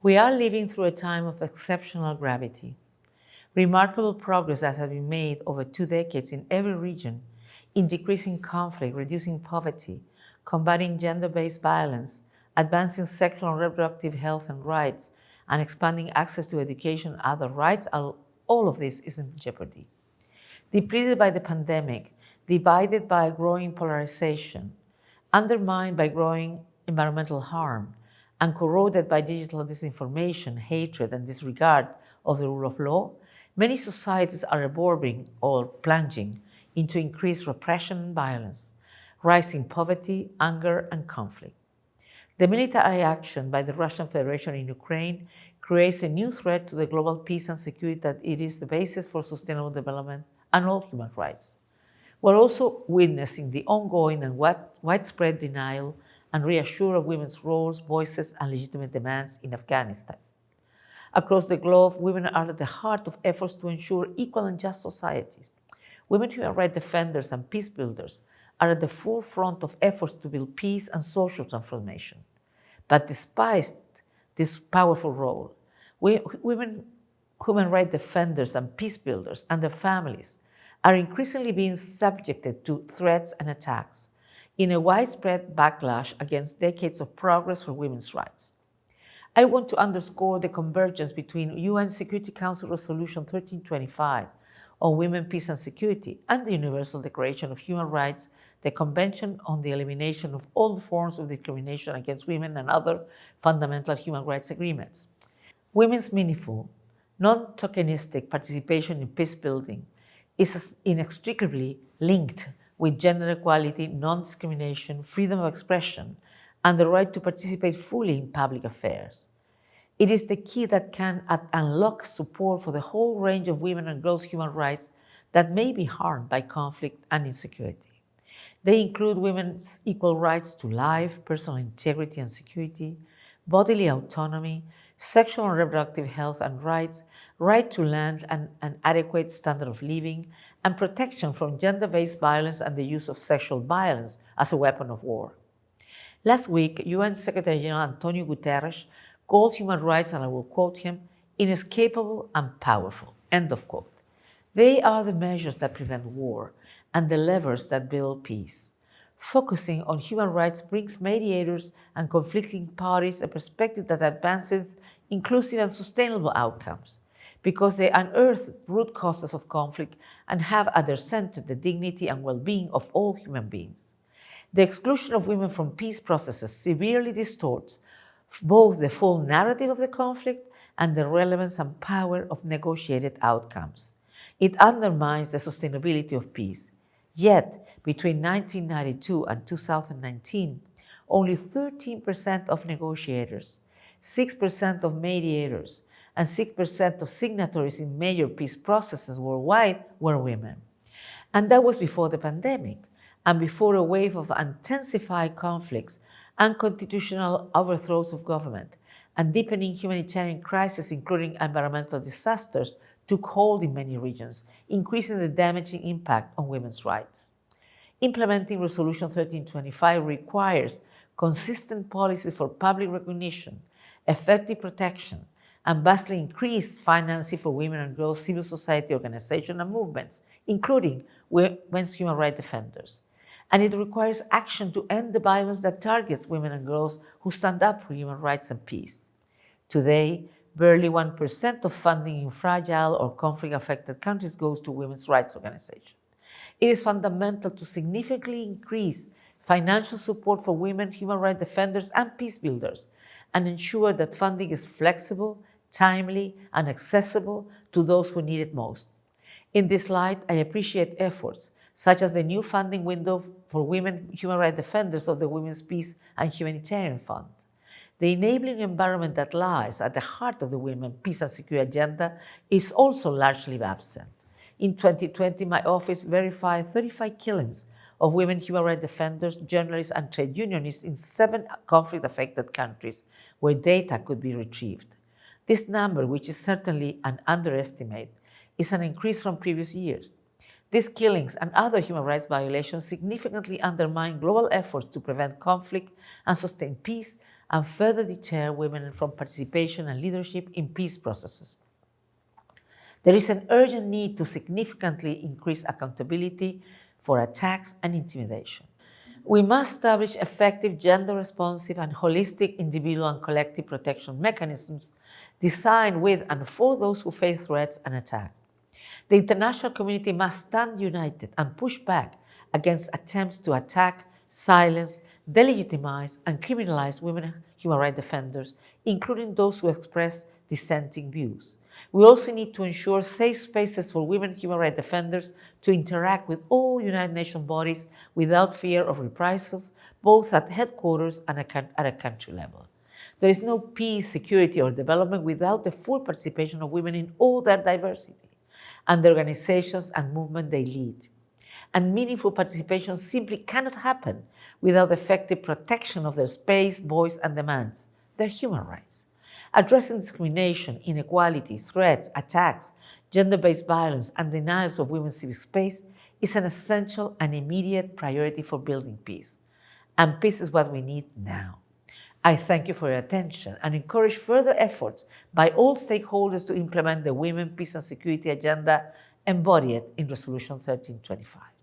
We are living through a time of exceptional gravity. Remarkable progress that has been made over two decades in every region in decreasing conflict, reducing poverty, combating gender-based violence, advancing sexual and reproductive health and rights, and expanding access to education and other rights, all of this is in jeopardy. Depleted by the pandemic, divided by growing polarization, undermined by growing environmental harm, and corroded by digital disinformation, hatred, and disregard of the rule of law, many societies are evolving or plunging into increased repression and violence, rising poverty, anger, and conflict. The military action by the Russian Federation in Ukraine creates a new threat to the global peace and security that it is the basis for sustainable development and all human rights. We're also witnessing the ongoing and widespread denial and reassure of women's roles, voices, and legitimate demands in Afghanistan. Across the globe, women are at the heart of efforts to ensure equal and just societies. Women human rights defenders and peace builders are at the forefront of efforts to build peace and social transformation. But despite this powerful role, we, women human rights defenders and peace builders and their families are increasingly being subjected to threats and attacks in a widespread backlash against decades of progress for women's rights. I want to underscore the convergence between UN Security Council Resolution 1325 on Women, Peace and Security and the Universal Declaration of Human Rights, the Convention on the Elimination of All Forms of Discrimination Against Women and other fundamental human rights agreements. Women's meaningful, non-tokenistic participation in peace building is inextricably linked with gender equality, non-discrimination, freedom of expression, and the right to participate fully in public affairs. It is the key that can unlock support for the whole range of women and girls' human rights that may be harmed by conflict and insecurity. They include women's equal rights to life, personal integrity and security, bodily autonomy, sexual and reproductive health and rights, right to land and an adequate standard of living, and protection from gender-based violence and the use of sexual violence as a weapon of war. Last week, UN Secretary General Antonio Guterres called human rights, and I will quote him, inescapable and powerful, end of quote. They are the measures that prevent war and the levers that build peace. Focusing on human rights brings mediators and conflicting parties a perspective that advances inclusive and sustainable outcomes because they unearth root causes of conflict and have at their center the dignity and well-being of all human beings. The exclusion of women from peace processes severely distorts both the full narrative of the conflict and the relevance and power of negotiated outcomes. It undermines the sustainability of peace. Yet, between 1992 and 2019, only 13% of negotiators, 6% of mediators, and 6% of signatories in major peace processes worldwide were women. And that was before the pandemic and before a wave of intensified conflicts and constitutional overthrows of government and deepening humanitarian crises, including environmental disasters, took hold in many regions, increasing the damaging impact on women's rights. Implementing Resolution 1325 requires consistent policies for public recognition, effective protection, and vastly increased financing for women and girls civil society organizations and movements, including women's human rights defenders. And it requires action to end the violence that targets women and girls who stand up for human rights and peace. Today, barely 1% of funding in fragile or conflict-affected countries goes to women's rights organizations. It is fundamental to significantly increase financial support for women, human rights defenders, and peace builders, and ensure that funding is flexible timely, and accessible to those who need it most. In this light, I appreciate efforts such as the new funding window for women human rights defenders of the Women's Peace and Humanitarian Fund. The enabling environment that lies at the heart of the Women, Peace and Security agenda is also largely absent. In 2020, my office verified 35 killings of women human rights defenders, journalists, and trade unionists in seven conflict-affected countries where data could be retrieved. This number, which is certainly an underestimate, is an increase from previous years. These killings and other human rights violations significantly undermine global efforts to prevent conflict and sustain peace and further deter women from participation and leadership in peace processes. There is an urgent need to significantly increase accountability for attacks and intimidation. We must establish effective gender-responsive and holistic individual and collective protection mechanisms designed with and for those who face threats and attacks. The international community must stand united and push back against attempts to attack, silence, delegitimize, and criminalize women human rights defenders, including those who express dissenting views. We also need to ensure safe spaces for women human rights defenders to interact with all United Nations bodies without fear of reprisals, both at headquarters and at a country level. There is no peace, security, or development without the full participation of women in all their diversity and the organizations and movement they lead. And meaningful participation simply cannot happen without effective protection of their space, voice, and demands, their human rights. Addressing discrimination, inequality, threats, attacks, gender-based violence, and denials of women's civic space is an essential and immediate priority for building peace. And peace is what we need now. I thank you for your attention and encourage further efforts by all stakeholders to implement the Women, Peace and Security Agenda embodied in Resolution 1325.